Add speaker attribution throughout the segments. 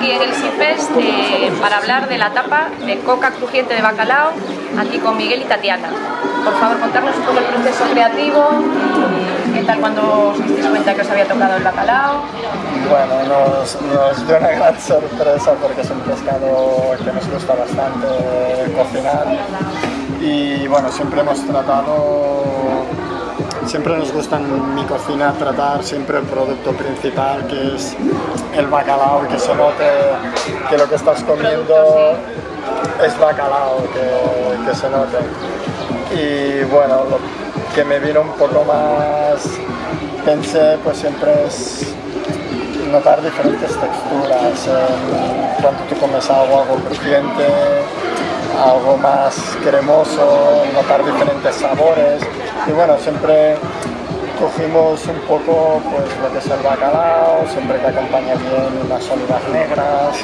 Speaker 1: eh, para hablar de la tapa de coca crujiente de bacalao, aquí con Miguel y Tatiana. Por favor, contarnos un poco el proceso creativo, qué tal cuando os disteis cuenta que os había tocado el bacalao.
Speaker 2: Bueno, nos, nos dio una gran sorpresa porque es un pescado que nos gusta bastante cocinar y bueno, siempre hemos tratado siempre nos gusta en mi cocina tratar siempre el producto principal que es el bacalao, que se note que lo que estás comiendo es bacalao, que, que se note. Y bueno, lo que me vino un poco más, pensé pues siempre es notar diferentes texturas, cuando tú comes algo, algo crujiente, algo más cremoso, notar diferentes sabores. Y bueno, siempre cogimos un poco pues, lo que es el bacalao, siempre que acompaña bien unas olivas negras,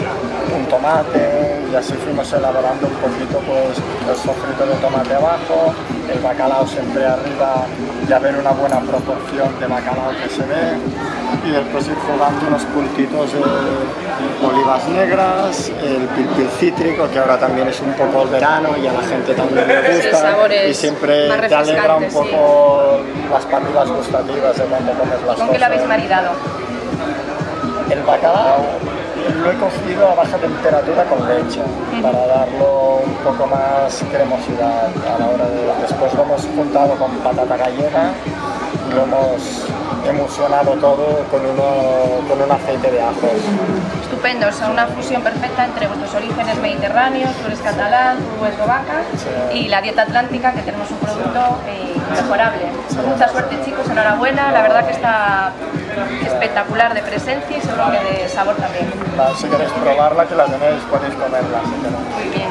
Speaker 2: un tomate y así fuimos elaborando un poquito pues, el sofrito de tomate abajo, el bacalao siempre arriba y haber una buena proporción de bacalao que se ve y después ir jugando unos puntitos de olivas negras, el pil cítrico que ahora también es un poco el verano y a la gente también le gusta y siempre te alegra un poco las papilas gustativas de cuando comes las
Speaker 1: ¿Con qué lo habéis maridado?
Speaker 2: El bacalao lo he cocido a baja temperatura con leche para darlo un poco más cremosidad a la hora de... Después lo hemos juntado con patata gallega y lo hemos emulsionado todo con, uno, con un aceite de ajos.
Speaker 1: Estupendo, es una fusión perfecta entre vuestros orígenes mediterráneos, tú eres catalán, tú eslovaca y la dieta atlántica que tenemos un producto eh, mejorable. Mucha suerte chicos, enhorabuena, la verdad que está espectacular de presencia y seguro que de sabor también.
Speaker 2: Si queréis probarla, que la tenéis, podéis comerla.
Speaker 1: Muy bien.